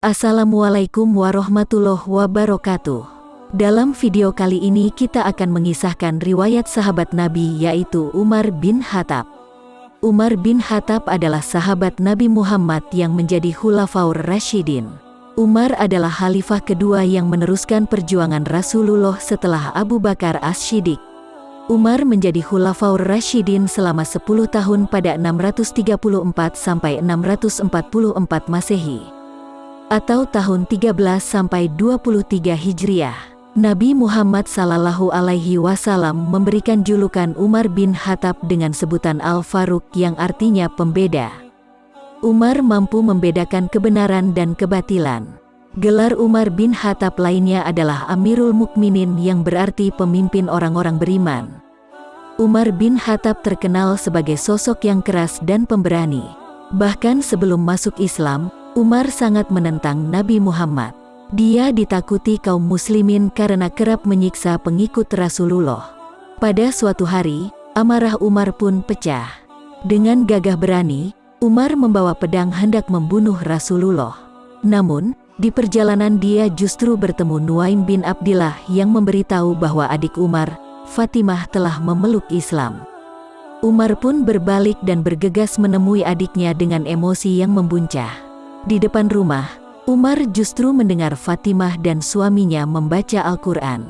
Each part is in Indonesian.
Assalamualaikum warahmatullahi wabarakatuh. Dalam video kali ini kita akan mengisahkan riwayat sahabat Nabi yaitu Umar bin Khattab. Umar bin Khattab adalah sahabat Nabi Muhammad yang menjadi Khulafaur Rashidin. Umar adalah khalifah kedua yang meneruskan perjuangan Rasulullah setelah Abu Bakar As-Siddiq. Umar menjadi Khulafaur Rashidin selama 10 tahun pada 634 sampai 644 Masehi atau tahun 13 sampai 23 Hijriah. Nabi Muhammad Sallallahu Alaihi Wasallam memberikan julukan Umar bin Khattab dengan sebutan Al-Faruq yang artinya pembeda. Umar mampu membedakan kebenaran dan kebatilan. Gelar Umar bin Khattab lainnya adalah Amirul Mukminin yang berarti pemimpin orang-orang beriman. Umar bin Khattab terkenal sebagai sosok yang keras dan pemberani. Bahkan sebelum masuk Islam, Umar sangat menentang Nabi Muhammad. Dia ditakuti kaum muslimin karena kerap menyiksa pengikut Rasulullah. Pada suatu hari, amarah Umar pun pecah. Dengan gagah berani, Umar membawa pedang hendak membunuh Rasulullah. Namun, di perjalanan dia justru bertemu Nuaim bin Abdillah yang memberitahu bahwa adik Umar, Fatimah telah memeluk Islam. Umar pun berbalik dan bergegas menemui adiknya dengan emosi yang membuncah. Di depan rumah, Umar justru mendengar Fatimah dan suaminya membaca Al-Quran.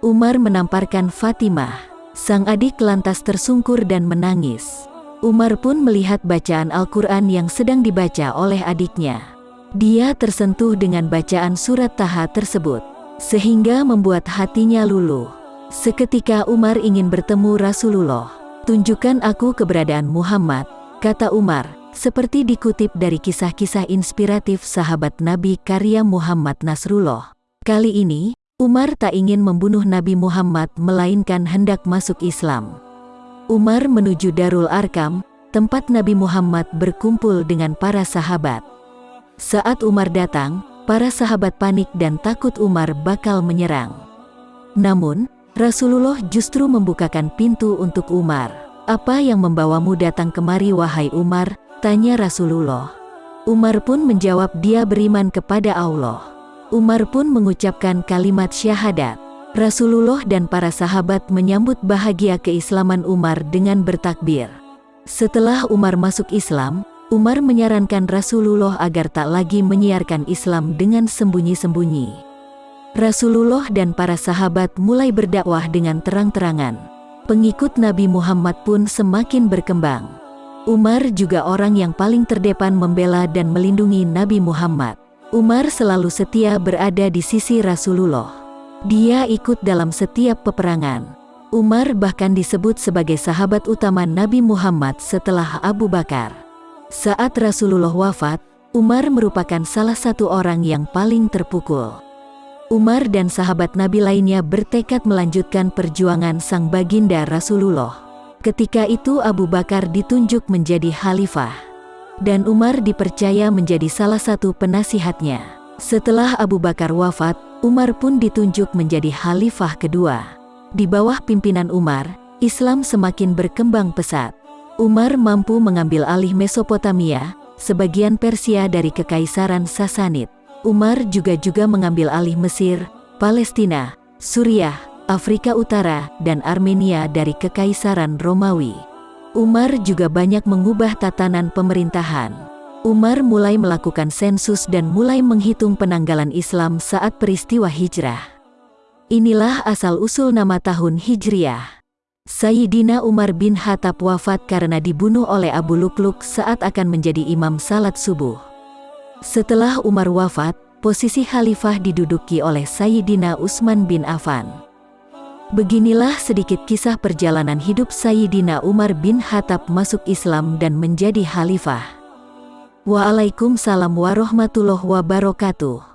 Umar menamparkan Fatimah. Sang adik lantas tersungkur dan menangis. Umar pun melihat bacaan Al-Quran yang sedang dibaca oleh adiknya. Dia tersentuh dengan bacaan surat Taha tersebut, sehingga membuat hatinya luluh. Seketika Umar ingin bertemu Rasulullah. Tunjukkan aku keberadaan Muhammad, kata Umar, seperti dikutip dari kisah-kisah inspiratif sahabat Nabi karya Muhammad Nasrullah. Kali ini, Umar tak ingin membunuh Nabi Muhammad melainkan hendak masuk Islam. Umar menuju Darul Arkam, tempat Nabi Muhammad berkumpul dengan para sahabat. Saat Umar datang, para sahabat panik dan takut Umar bakal menyerang. Namun, Rasulullah justru membukakan pintu untuk Umar. Apa yang membawamu datang kemari wahai Umar? Tanya Rasulullah. Umar pun menjawab dia beriman kepada Allah. Umar pun mengucapkan kalimat syahadat. Rasulullah dan para sahabat menyambut bahagia keislaman Umar dengan bertakbir. Setelah Umar masuk Islam, Umar menyarankan Rasulullah agar tak lagi menyiarkan Islam dengan sembunyi-sembunyi. Rasulullah dan para sahabat mulai berdakwah dengan terang-terangan. Pengikut Nabi Muhammad pun semakin berkembang. Umar juga orang yang paling terdepan membela dan melindungi Nabi Muhammad. Umar selalu setia berada di sisi Rasulullah. Dia ikut dalam setiap peperangan. Umar bahkan disebut sebagai sahabat utama Nabi Muhammad setelah Abu Bakar. Saat Rasulullah wafat, Umar merupakan salah satu orang yang paling terpukul. Umar dan sahabat Nabi lainnya bertekad melanjutkan perjuangan sang baginda Rasulullah. Ketika itu Abu Bakar ditunjuk menjadi khalifah. Dan Umar dipercaya menjadi salah satu penasihatnya. Setelah Abu Bakar wafat, Umar pun ditunjuk menjadi khalifah kedua. Di bawah pimpinan Umar, Islam semakin berkembang pesat. Umar mampu mengambil alih Mesopotamia, sebagian Persia dari Kekaisaran Sasanid. Umar juga juga mengambil alih Mesir, Palestina, Suriah, Afrika Utara, dan Armenia dari Kekaisaran Romawi. Umar juga banyak mengubah tatanan pemerintahan. Umar mulai melakukan sensus dan mulai menghitung penanggalan Islam saat peristiwa hijrah. Inilah asal-usul nama tahun Hijriah. Sayyidina Umar bin Khattab wafat karena dibunuh oleh Abu Lukluk saat akan menjadi imam salat subuh. Setelah Umar wafat, posisi khalifah diduduki oleh Sayyidina Utsman bin Affan. Beginilah sedikit kisah perjalanan hidup Sayyidina Umar bin Khattab masuk Islam dan menjadi khalifah. Waalaikumsalam warahmatullahi wabarakatuh.